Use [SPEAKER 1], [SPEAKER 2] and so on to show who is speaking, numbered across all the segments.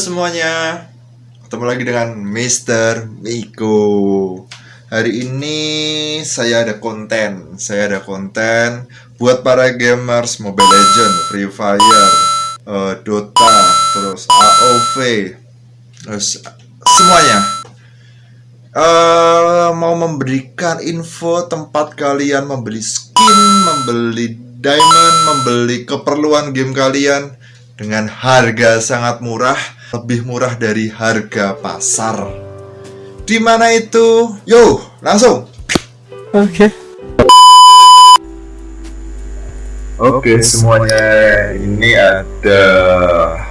[SPEAKER 1] semuanya, ketemu lagi dengan Mr. Miko. Hari ini saya ada konten, saya ada konten buat para gamers Mobile Legend, Free Fire, uh, Dota, terus AOV, terus semuanya. Uh, mau memberikan info tempat kalian membeli skin, membeli diamond, membeli keperluan game kalian dengan harga sangat murah, lebih murah dari harga pasar. Di mana itu? Yo, langsung.
[SPEAKER 2] Oke.
[SPEAKER 3] Oke semuanya ini ada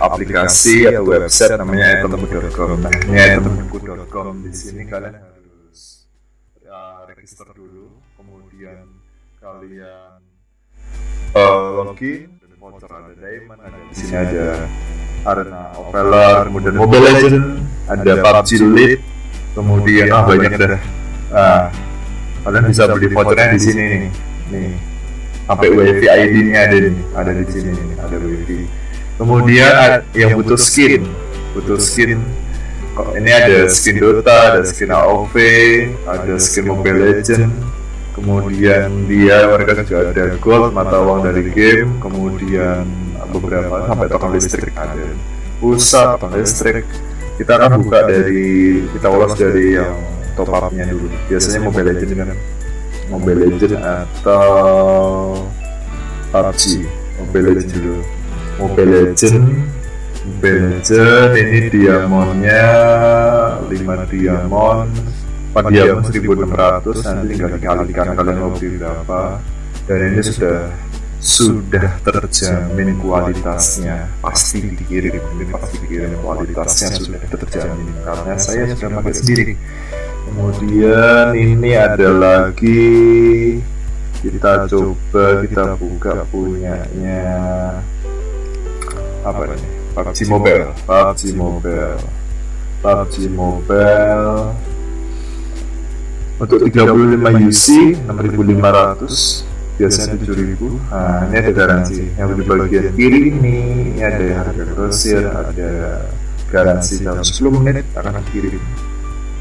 [SPEAKER 3] aplikasi atau website namanya itemku.com. Nah ini di sini kalian harus ya, register dulu, kemudian kalian uh, login voucher ada diamond ada di sini ada arena opeler kemudian mobile legend ada PUBG Lite kemudian ah banyak dah. Ah kalian bisa beli vouchernya di sini nih nih. Sampai wifi ID nya ada nih ada di sini nih ada wifi kemudian yang butuh skin. butuh skin. Ini ada skin Dota ada skin AOV ada skin Mobile Legend kemudian dia mereka juga ada gold mata uang dari game. Kemudian beberapa sampai token listrik ada pulsa token listrik. kita akan buka dari kita ulas dari yang top upnya dulu. biasanya mobile legend kan? mobile legend atau PUBG mobile legend dulu. Mobile legend mobile legend ini diamondnya 5 diamond. Diamond 1600 nanti tinggal dikalikan kalian mau beli berapa. dan ini sudah sudah terjamin kualitasnya. Pasti dikirim ini pasti dikirim kualitasnya. Sudah terjamin karena saya sudah pakai sendiri. Kemudian ini ada lagi. Kita coba kita buka punyanya. Apa ini? PUBG Mobile. PUBG Mobile. PUBG Mobile. Untuk 35 UC 6500 biasanya 7000 nah ini ada garansi. Yang di bagian kiri ini, ini ada harga grosir ada garansi dalam 10 menit akan kirim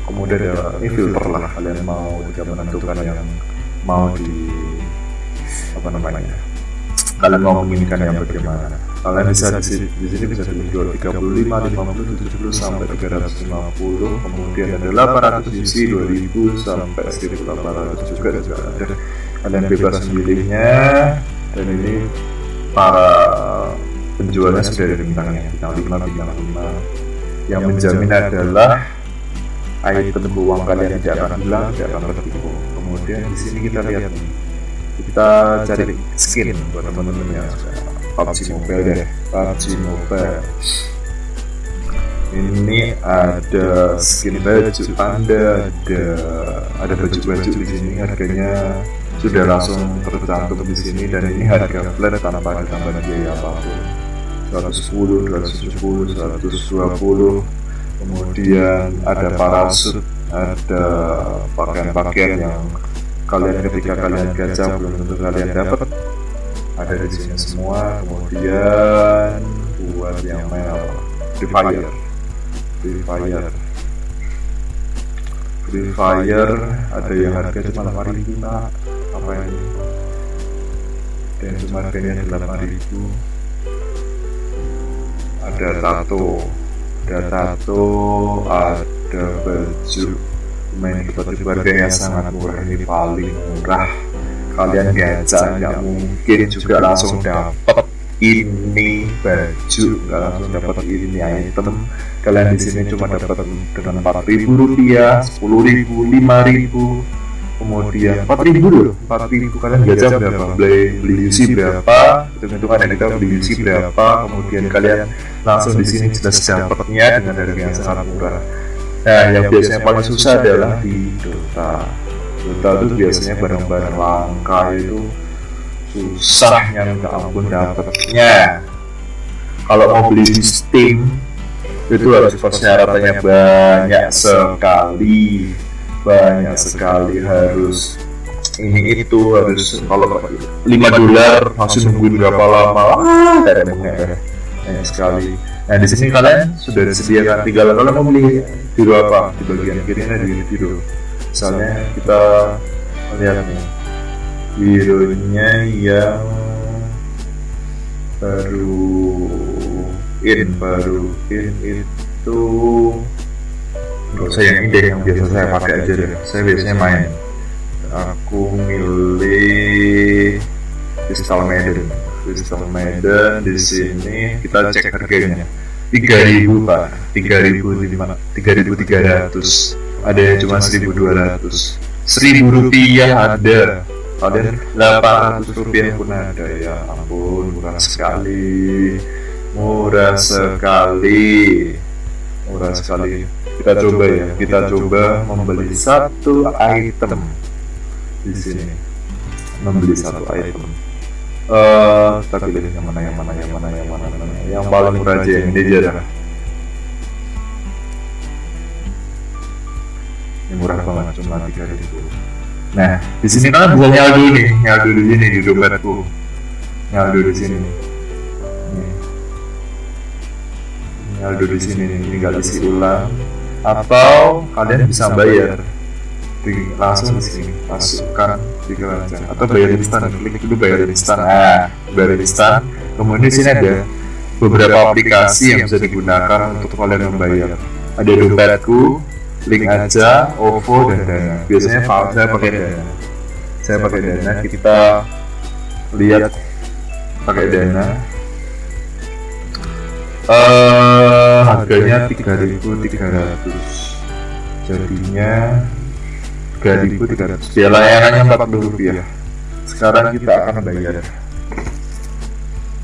[SPEAKER 3] kemudian ada ini filter lah kalian mau jika menentukan yang mau di apa namanya kalian mau menginginkan yang bagaimana. Kalian bisa di sini, di sini bisa dijual 35, 50, 70 sampai 350 kemudian ada 800 isi 2000 sampai 1800 juga juga ada kalian bebas memilihnya dan ini para penjualnya sudah ada bintangnya bintang 5 bintang 5 yang menjamin adalah item uang kalian tidak akan hilang tidak akan tertipu. kemudian di sini kita lihat. kita cari skin buat teman-teman yang PUBG Mobile deh. PUBG Mobile. Ini ada skin baju. Anda ada ada baju-baju di sini harganya sudah langsung tercantum di sini dan ini harga flat tanpa ada tambahan biaya apa pun. 110 270 120 kemudian ada parasut ada pakaian-pakaian yang kalian ketika kalian gacha belum tentu kalian dapat. Ada di sini semua. Kemudian buat yang apa Free Fire. Free Fire. Free Fire ada yang harga cuma 8 ribu pak apa ini dan cuma harganya 8 ribu. Ada tato. Ada tato ada baju. Main tiba-tiba harganya sangat murah. Ini paling murah. Kalian gacha nggak mungkin juga langsung dapat ini baju. Nggak langsung dapat ini item. Kalian di sini cuma dapat dengan empat ribu rupiah sepuluh ribu lima ribu kemudian empat ribu loh empat ribu kalian gacha berapa beli beli UC berapa? Hitungan yang kita beli UC berapa? Kemudian kalian langsung di sini sudah dapatnya dengan harga yang sangat murah. Nah yang biasanya paling susah adalah di Dota. Dota itu biasanya barang-barang langka itu susah yang minta ampun dapatnya. Kalau mau beli di Steam itu harus persyaratannya banyak sekali banyak sekali harus ini itu harus kalau 5 dolar masih nungguin berapa lama? Ah banyak sekali. Nah di sini kalian sudah disediakan tinggal kalian mau beli biru apa? Di bagian kirinya di biru misalnya kita lihat nih. Birunya yang baru in baru in itu nggak usah yang ini yang biasa saya pakai aja deh. Saya biasanya main. Aku milih Crystal Maiden. Crystal Maiden di sini kita cek harganya. 3000 pak. 3000 3300 ada yang cuma 1200 1000 rupiah ada. Kalian 800 rupiah pun ada. Ya ampun murah sekali. Murah sekali. Murah sekali kita coba ya. kita coba membeli satu item di sini. membeli satu item. eh kita pilih yang mana yang mana yang mana yang mana yang mana. yang paling murah aja yang ini aja dah. ini murah banget cuma tiga ribu. Nah, di sini kan bisa nyaldo nih, nyaldo di sini di dompetku. Nyaldo di sini. Nih. Nih. Nyaldo di sini nih, tinggal isi ulang. Atau kalian bisa bayar langsung di sini, masukkan di keranjang. Atau bayar instan, klik dulu bayar instan. Nah, bayar instan. Kemudian di sini ada beberapa aplikasi yang bisa digunakan untuk kalian membayar. Ada dompetku, link aja OVO dan Dana biasanya saya pakai Dana saya pakai Dana kita lihat pakai Dana eh harganya 3.300 jadinya 3.300 dia layanannya 40 rupiah. Sekarang kita akan bayar.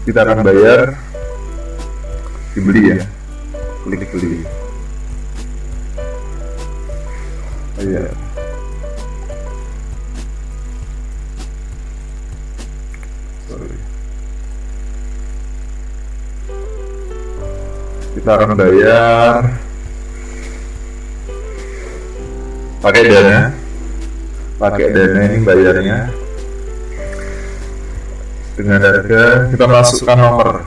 [SPEAKER 3] kita akan bayar. Dibeli ya? Klik beli Iya. Sorry. Kita akan bayar. Pakai dana, pakai dana ini bayarnya. Dengan harga kita masukkan nomor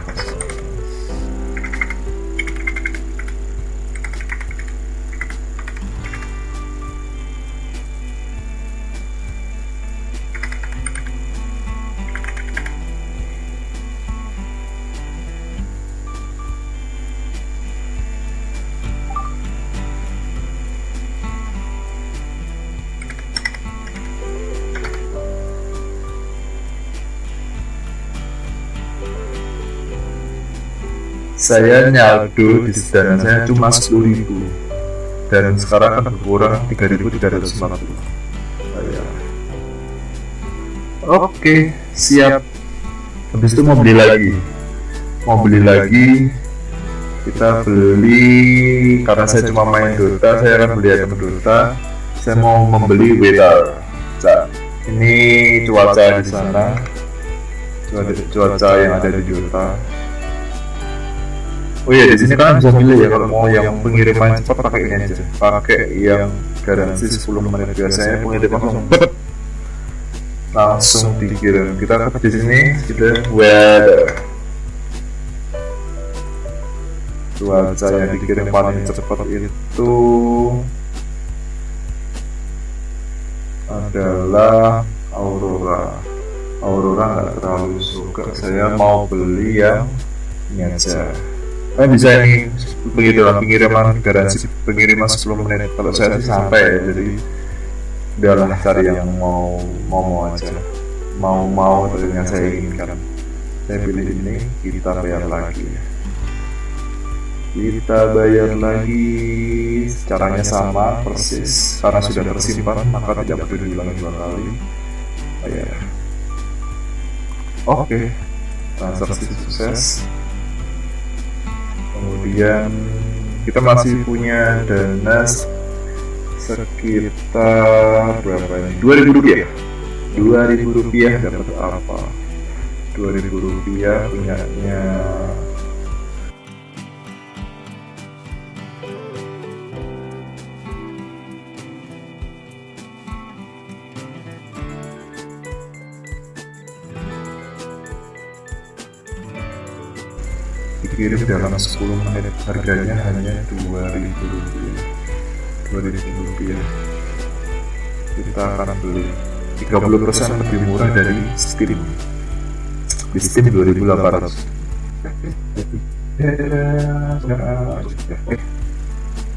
[SPEAKER 3] saya nyaldo di dana saya cuma 10.000 ribu. dan sekarang kan berkurang 3.350 Saya. oke siap. Habis itu mau beli lagi. Mau beli lagi kita beli karena saya cuma main Dota saya akan beli item Dota. Saya mau membeli weather Nah, ini cuaca di sana. Cuaca, cuaca yang ada di Dota Oh iya di sini kan bisa pilih ya kalau mau yang pengiriman cepat pakai ini aja. Pakai yang garansi 10 menit biasanya pengiriman langsung bet. langsung dikirim. Kita ke di sini kita weather. Cuaca yang dikirim paling cepat itu adalah Aurora. Aurora nggak terlalu suka. Saya mau beli yang ini aja. Saya bisa ini pengiriman pengiriman garansi pengiriman 10 menit. Kalau saya sampai ya, jadi udahlah cari yang mau mau mau aja. Mau mau dengan yang saya inginkan. Saya pilih ini, kita bayar lagi. Kita bayar lagi, caranya sama persis karena sudah tersimpan maka tidak perlu diulangi dua kali. Bayar. Oke, transaksi sukses kemudian kita masih punya dana sekitar berapa ini? 2000 rupiah 2000 rupiah dapat apa 2000 rupiah punyanya dikirim dalam 10 menit. Harganya hanya 2000 rupiah. 2000 rupiah. Kita akan beli. 30% lebih murah dari Steam. Di Steam 2800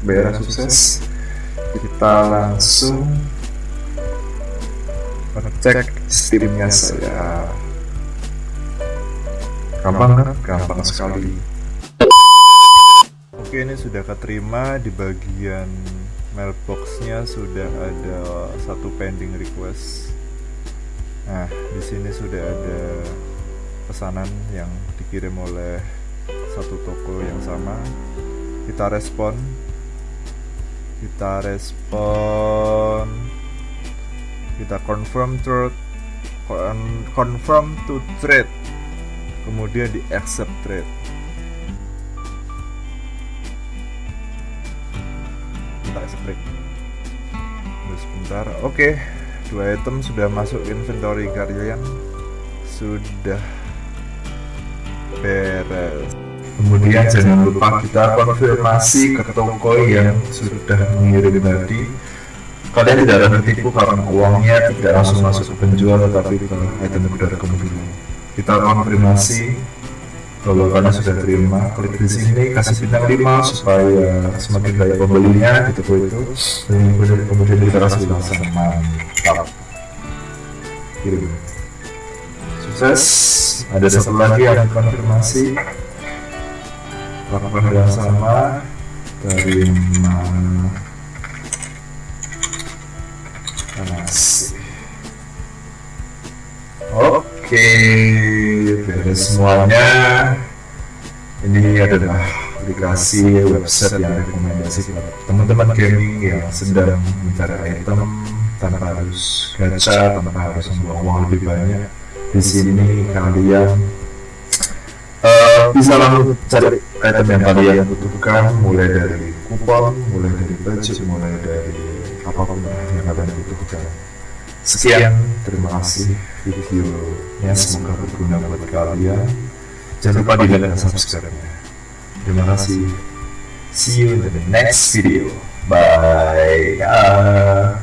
[SPEAKER 3] bayar sukses kita langsung ngecek Steamnya saya gampang kan? gampang sekali. Oke ini sudah keterima. Di bagian mailboxnya sudah ada satu pending request. Nah di sini sudah ada pesanan yang dikirim oleh satu toko yang sama. Kita respon. Kita respon. Kita confirm trade confirm to trade kemudian di accept trade kita accept trade sebentar. Oke dua item sudah masuk inventory kalian. Sudah beres. Kemudian jangan lupa kita konfirmasi ke toko yang sudah mengirim tadi. Kalian tidak akan tertipu karena uangnya tidak langsung masuk ke penjual tetapi ke item com dulu kita konfirmasi kalau kalian sudah terima klik di sini kasih bintang 5 supaya semakin banyak pembelinya toko itu dan kemudian, kemudian kita kasih ulasan mantap kirim. Sukses. Ada satu lagi yang konfirmasi lakukan yang sama terima oke beres semuanya. Ini adalah aplikasi website yang rekomendasi buat teman-teman gaming yang sedang mencari item tanpa harus gacha tanpa harus membuang uang lebih banyak. Di sini kalian uh, bisa langsung cari item yang kalian butuhkan mulai dari kupon, mulai dari budget, mulai dari apa pun yang kalian butuhkan. Sekian, terima kasih videonya semoga berguna buat kalian. Jangan lupa di like dan subscribe-nya. Terima kasih. See you in the next video. Bye. Ah.